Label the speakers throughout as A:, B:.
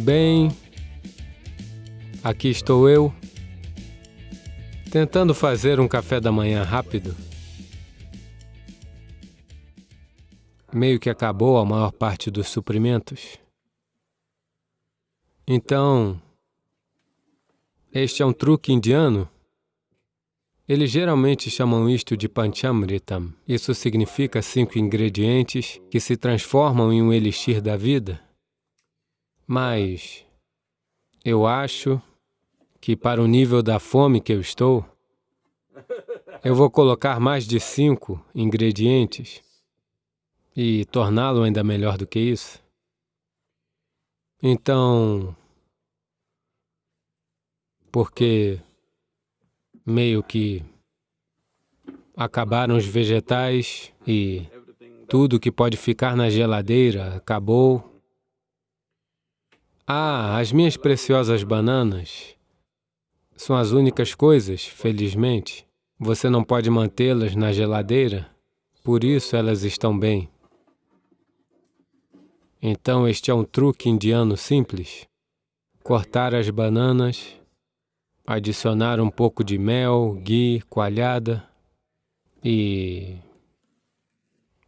A: Bem, aqui estou eu, tentando fazer um café da manhã rápido. Meio que acabou a maior parte dos suprimentos. Então, este é um truque indiano. Eles geralmente chamam isto de Panchamritam. Isso significa cinco ingredientes que se transformam em um elixir da vida. Mas eu acho que para o nível da fome que eu estou, eu vou colocar mais de cinco ingredientes e torná-lo ainda melhor do que isso. Então, porque meio que acabaram os vegetais e tudo que pode ficar na geladeira acabou. Ah, as minhas preciosas bananas são as únicas coisas, felizmente. Você não pode mantê-las na geladeira, por isso elas estão bem. Então este é um truque indiano simples. Cortar as bananas, adicionar um pouco de mel, ghee, coalhada e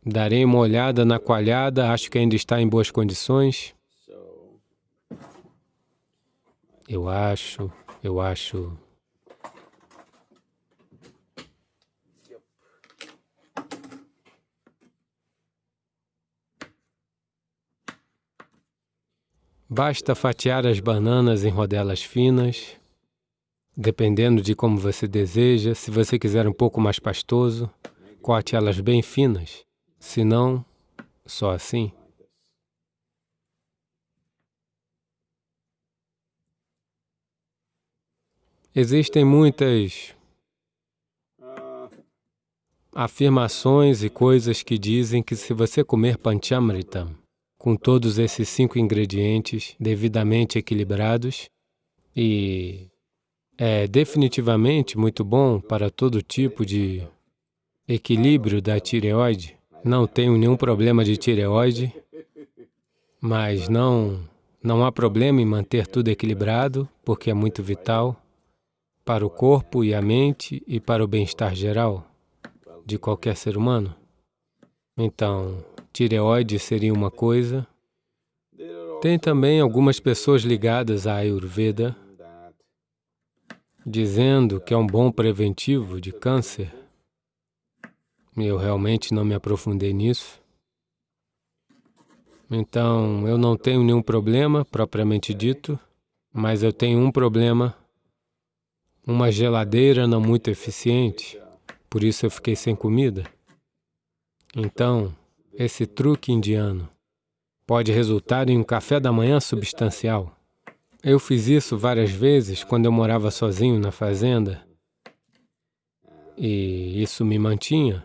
A: darei uma olhada na coalhada, acho que ainda está em boas condições. Eu acho, eu acho. Basta fatiar as bananas em rodelas finas, dependendo de como você deseja. Se você quiser um pouco mais pastoso, corte elas bem finas. Se não, só assim. Existem muitas afirmações e coisas que dizem que se você comer panchamritam, com todos esses cinco ingredientes devidamente equilibrados, e é definitivamente muito bom para todo tipo de equilíbrio da tireoide. Não tenho nenhum problema de tireoide, mas não, não há problema em manter tudo equilibrado, porque é muito vital para o corpo e a mente e para o bem-estar geral de qualquer ser humano. Então, tireoide seria uma coisa. Tem também algumas pessoas ligadas à Ayurveda, dizendo que é um bom preventivo de câncer. Eu realmente não me aprofundei nisso. Então, eu não tenho nenhum problema, propriamente dito, mas eu tenho um problema uma geladeira não muito eficiente, por isso eu fiquei sem comida. Então, esse truque indiano pode resultar em um café da manhã substancial. Eu fiz isso várias vezes quando eu morava sozinho na fazenda, e isso me mantinha.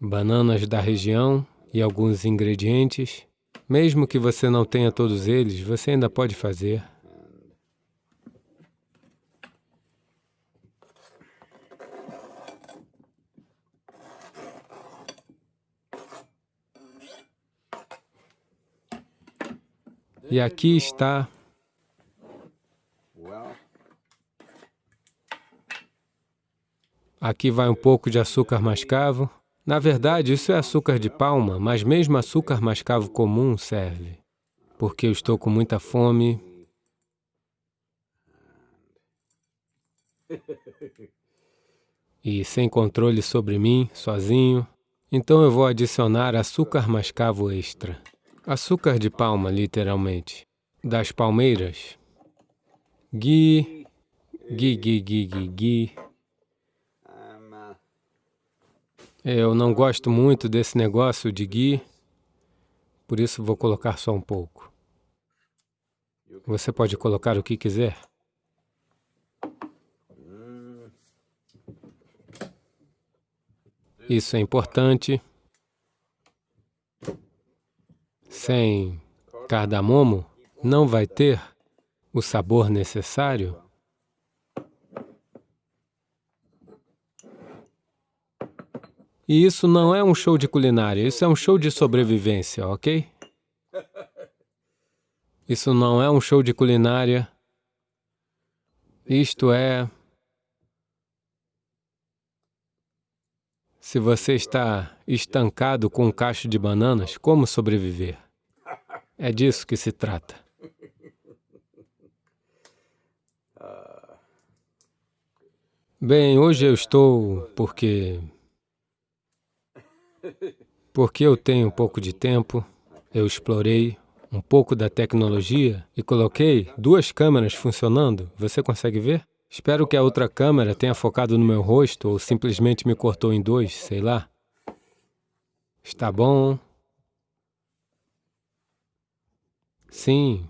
A: Bananas da região e alguns ingredientes. Mesmo que você não tenha todos eles, você ainda pode fazer. E aqui está Aqui vai um pouco de açúcar mascavo. Na verdade, isso é açúcar de palma, mas mesmo açúcar mascavo comum serve, porque eu estou com muita fome. E sem controle sobre mim, sozinho, então eu vou adicionar açúcar mascavo extra. Açúcar de palma, literalmente. Das palmeiras. Gui, gui, gui, gui, gui, gui. Eu não gosto muito desse negócio de gui, por isso vou colocar só um pouco. Você pode colocar o que quiser. Isso é importante. Sem cardamomo, não vai ter o sabor necessário? E isso não é um show de culinária, isso é um show de sobrevivência, ok? Isso não é um show de culinária. Isto é... Se você está estancado com um cacho de bananas, como sobreviver? É disso que se trata. Bem, hoje eu estou porque... Porque eu tenho um pouco de tempo, eu explorei um pouco da tecnologia e coloquei duas câmeras funcionando. Você consegue ver? Espero que a outra câmera tenha focado no meu rosto ou simplesmente me cortou em dois, sei lá. Está bom. Sim.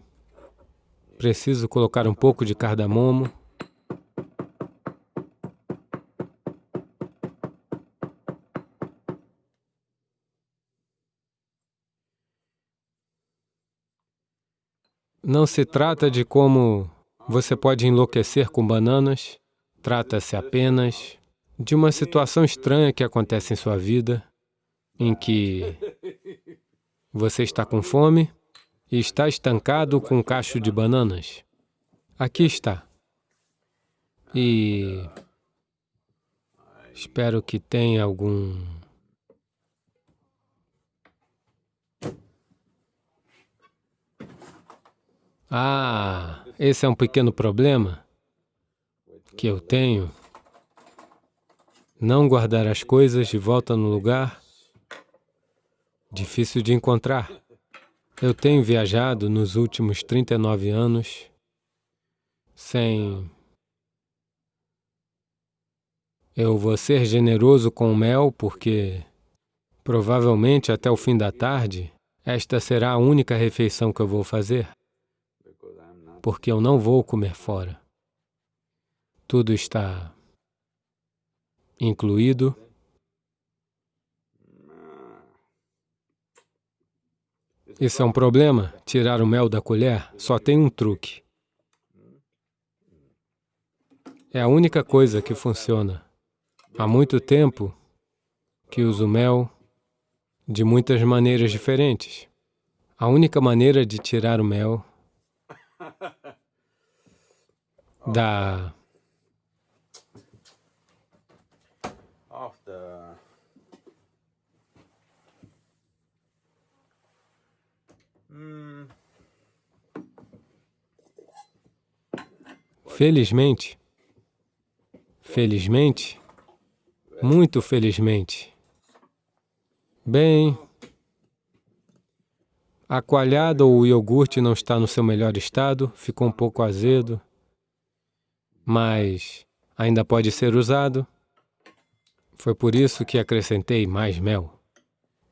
A: Preciso colocar um pouco de cardamomo. Não se trata de como você pode enlouquecer com bananas, trata-se apenas de uma situação estranha que acontece em sua vida, em que você está com fome e está estancado com um cacho de bananas. Aqui está. E espero que tenha algum Ah, esse é um pequeno problema que eu tenho. Não guardar as coisas de volta no lugar, difícil de encontrar. Eu tenho viajado nos últimos 39 anos sem... Eu vou ser generoso com o mel porque provavelmente até o fim da tarde esta será a única refeição que eu vou fazer porque eu não vou comer fora. Tudo está incluído. Isso é um problema, tirar o mel da colher, só tem um truque. É a única coisa que funciona. Há muito tempo que uso mel de muitas maneiras diferentes. A única maneira de tirar o mel da Felizmente, felizmente, muito felizmente. Bem, a coalhada ou o iogurte não está no seu melhor estado, ficou um pouco azedo, mas ainda pode ser usado. Foi por isso que acrescentei mais mel.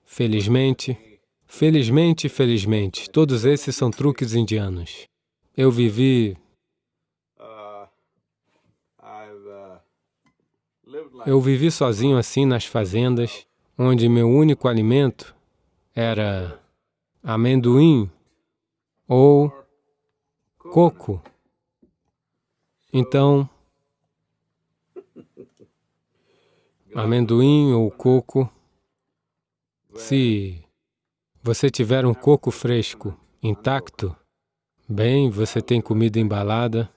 A: Felizmente, felizmente, felizmente, todos esses são truques indianos. Eu vivi... Eu vivi sozinho assim nas fazendas, onde meu único alimento era amendoim ou coco. Então, amendoim ou coco, se você tiver um coco fresco, intacto, bem, você tem comida embalada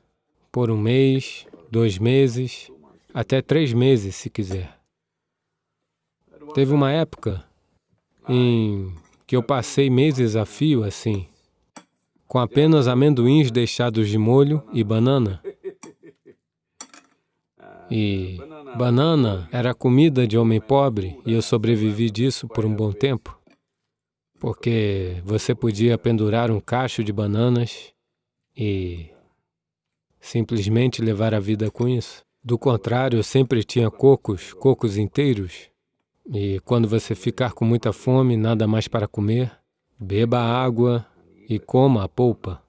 A: por um mês, dois meses, até três meses, se quiser. Teve uma época em que eu passei meses a fio assim, com apenas amendoins deixados de molho e banana. E banana era comida de homem pobre e eu sobrevivi disso por um bom tempo, porque você podia pendurar um cacho de bananas e simplesmente levar a vida com isso. Do contrário, sempre tinha cocos, cocos inteiros, e quando você ficar com muita fome, nada mais para comer, beba água e coma a polpa.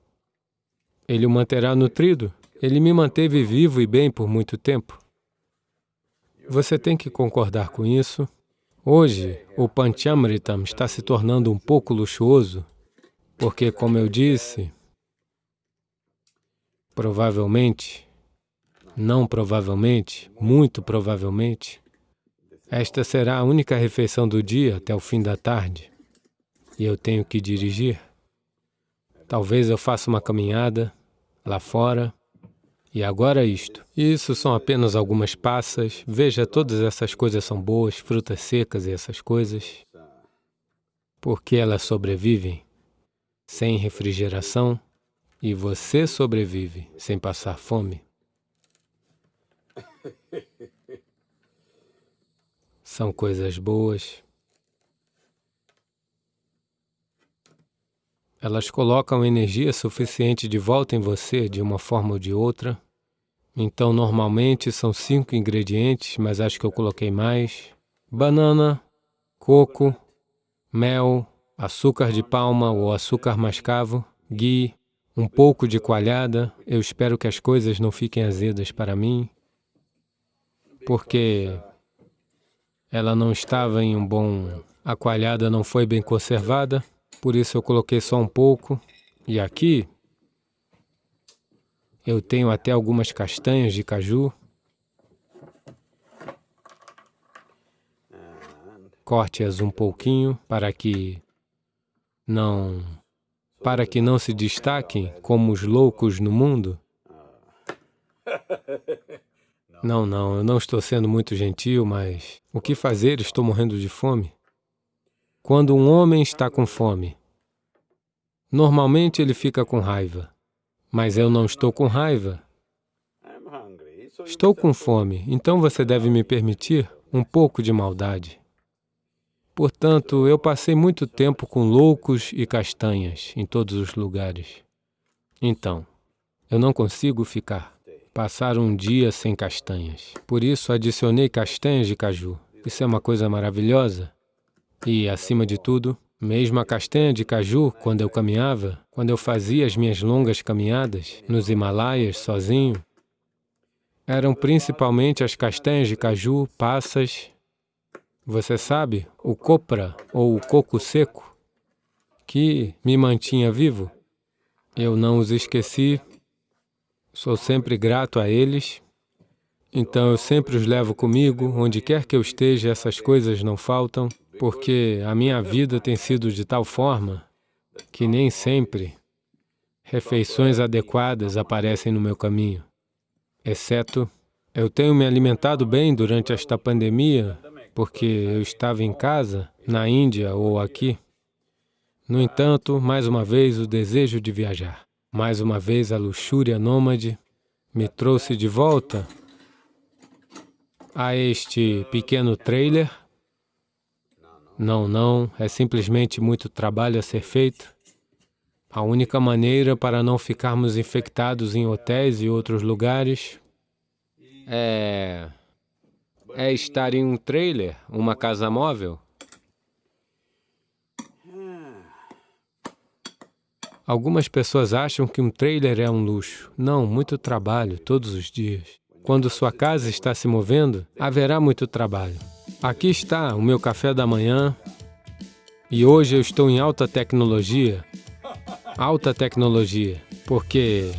A: Ele o manterá nutrido. Ele me manteve vivo e bem por muito tempo. Você tem que concordar com isso. Hoje, o Panchamritam está se tornando um pouco luxuoso, porque, como eu disse, provavelmente, não provavelmente, muito provavelmente, esta será a única refeição do dia até o fim da tarde e eu tenho que dirigir. Talvez eu faça uma caminhada lá fora. E agora isto. Isso são apenas algumas passas. Veja, todas essas coisas são boas, frutas secas e essas coisas. Porque elas sobrevivem sem refrigeração e você sobrevive sem passar fome. São coisas boas. Elas colocam energia suficiente de volta em você de uma forma ou de outra. Então, normalmente são cinco ingredientes, mas acho que eu coloquei mais. Banana, coco, mel, açúcar de palma ou açúcar mascavo, ghee, um pouco de coalhada. Eu espero que as coisas não fiquem azedas para mim, porque ela não estava em um bom... A coalhada não foi bem conservada por isso eu coloquei só um pouco. E aqui eu tenho até algumas castanhas de caju. Corte-as um pouquinho para que não para que não se destaquem como os loucos no mundo. Não, não, eu não estou sendo muito gentil, mas o que fazer? Estou morrendo de fome. Quando um homem está com fome, normalmente ele fica com raiva. Mas eu não estou com raiva. Estou com fome, então você deve me permitir um pouco de maldade. Portanto, eu passei muito tempo com loucos e castanhas em todos os lugares. Então, eu não consigo ficar, passar um dia sem castanhas. Por isso, adicionei castanhas de caju. Isso é uma coisa maravilhosa. E, acima de tudo, mesmo a castanha de caju, quando eu caminhava, quando eu fazia as minhas longas caminhadas nos Himalaias sozinho, eram principalmente as castanhas de caju, passas, você sabe, o copra ou o coco seco, que me mantinha vivo. Eu não os esqueci, sou sempre grato a eles, então eu sempre os levo comigo, onde quer que eu esteja, essas coisas não faltam porque a minha vida tem sido de tal forma que nem sempre refeições adequadas aparecem no meu caminho, exceto eu tenho me alimentado bem durante esta pandemia porque eu estava em casa, na Índia ou aqui. No entanto, mais uma vez o desejo de viajar, mais uma vez a luxúria nômade me trouxe de volta a este pequeno trailer não, não, é simplesmente muito trabalho a ser feito. A única maneira para não ficarmos infectados em hotéis e outros lugares é, é estar em um trailer, uma casa móvel. Algumas pessoas acham que um trailer é um luxo. Não, muito trabalho, todos os dias. Quando sua casa está se movendo, haverá muito trabalho. Aqui está o meu café da manhã e hoje eu estou em alta tecnologia, alta tecnologia, porque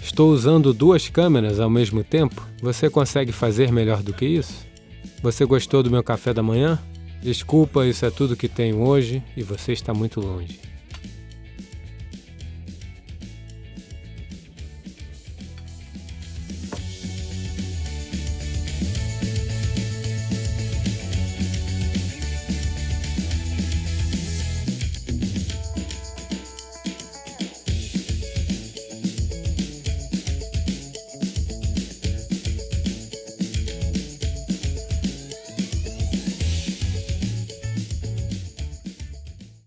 A: estou usando duas câmeras ao mesmo tempo. Você consegue fazer melhor do que isso? Você gostou do meu café da manhã? Desculpa, isso é tudo que tenho hoje e você está muito longe.